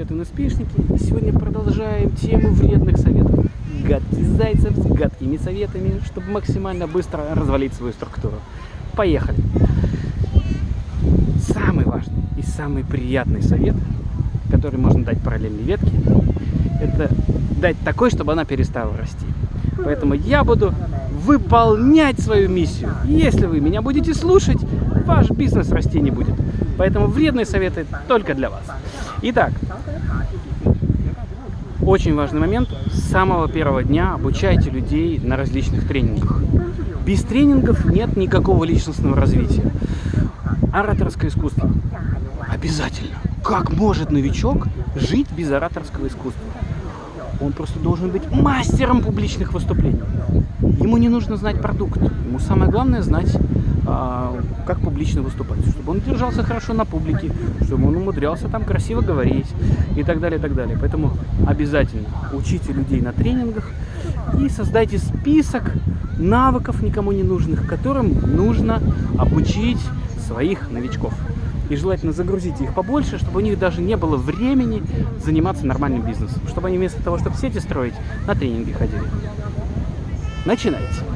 привет, иноспишники! Сегодня продолжаем тему вредных советов. Гадкий зайцев с гадкими советами, чтобы максимально быстро развалить свою структуру. Поехали! Самый важный и самый приятный совет, который можно дать параллельной ветке, это дать такой, чтобы она перестала расти. Поэтому я буду выполнять свою миссию. Если вы меня будете слушать, ваш бизнес расти не будет. Поэтому вредные советы только для вас. Итак, очень важный момент. С самого первого дня обучайте людей на различных тренингах. Без тренингов нет никакого личностного развития. Ораторское искусство. Обязательно. Как может новичок жить без ораторского искусства? Он просто должен быть мастером публичных выступлений. Ему не нужно знать продукт. Ему самое главное знать, а, публично выступать. Чтобы он держался хорошо на публике, чтобы он умудрялся там красиво говорить и так далее, и так далее. Поэтому обязательно учите людей на тренингах и создайте список навыков никому не нужных, которым нужно обучить своих новичков. И желательно загрузить их побольше, чтобы у них даже не было времени заниматься нормальным бизнесом. Чтобы они вместо того, чтобы сети строить, на тренинги ходили. Начинайте.